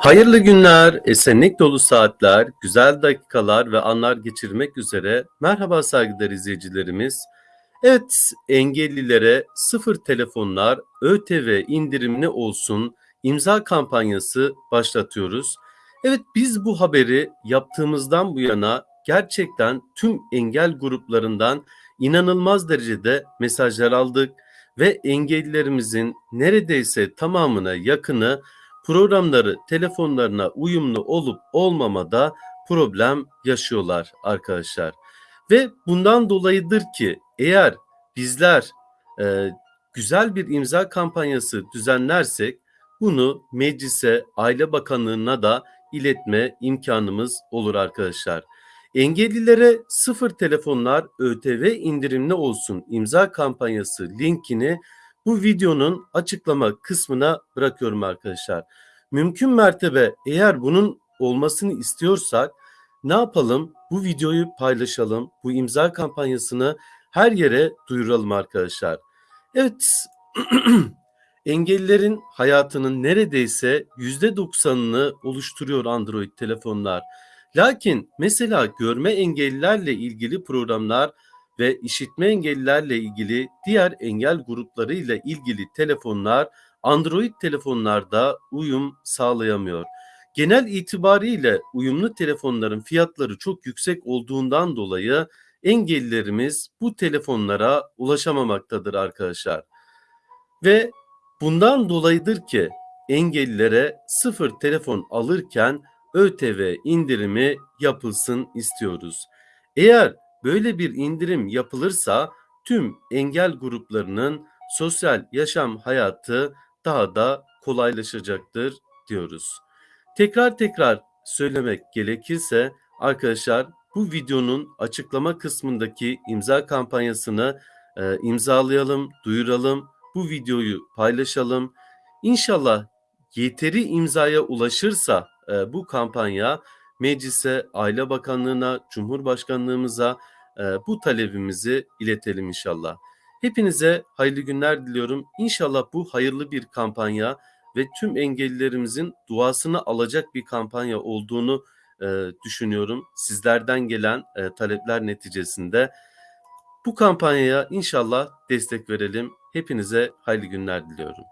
Hayırlı günler, esenlik dolu saatler, güzel dakikalar ve anlar geçirmek üzere. Merhaba saygıdeğer izleyicilerimiz. Evet, engellilere sıfır telefonlar ÖTV indirimli olsun imza kampanyası başlatıyoruz. Evet, biz bu haberi yaptığımızdan bu yana gerçekten tüm engel gruplarından inanılmaz derecede mesajlar aldık ve engellilerimizin neredeyse tamamına yakını programları telefonlarına uyumlu olup olmamada problem yaşıyorlar arkadaşlar. Ve bundan dolayıdır ki eğer bizler e, güzel bir imza kampanyası düzenlersek bunu meclise, Aile Bakanlığı'na da iletme imkanımız olur arkadaşlar. Engellilere sıfır telefonlar ÖTV indirimli olsun imza kampanyası linkini bu videonun açıklama kısmına bırakıyorum arkadaşlar. Mümkün mertebe eğer bunun olmasını istiyorsak ne yapalım? Bu videoyu paylaşalım. Bu imza kampanyasını her yere duyuralım arkadaşlar. Evet, engellilerin hayatının neredeyse %90'ını oluşturuyor Android telefonlar. Lakin mesela görme engellilerle ilgili programlar ve işitme engellilerle ilgili diğer engel grupları ile ilgili telefonlar Android telefonlarda uyum sağlayamıyor. Genel itibariyle uyumlu telefonların fiyatları çok yüksek olduğundan dolayı engellilerimiz bu telefonlara ulaşamamaktadır arkadaşlar. Ve bundan dolayıdır ki engellilere sıfır telefon alırken ÖTV indirimi yapılsın istiyoruz. Eğer böyle bir indirim yapılırsa tüm engel gruplarının sosyal yaşam hayatı daha da kolaylaşacaktır diyoruz. Tekrar tekrar söylemek gerekirse arkadaşlar bu videonun açıklama kısmındaki imza kampanyasını e, imzalayalım, duyuralım. Bu videoyu paylaşalım. İnşallah yeteri imzaya ulaşırsa e, bu kampanya meclise, Aile Bakanlığı'na, Cumhurbaşkanlığımıza e, bu talebimizi iletelim inşallah. Hepinize hayırlı günler diliyorum. İnşallah bu hayırlı bir kampanya ve tüm engellilerimizin duasını alacak bir kampanya olduğunu e, düşünüyorum. Sizlerden gelen e, talepler neticesinde bu kampanyaya inşallah destek verelim. Hepinize hayırlı günler diliyorum.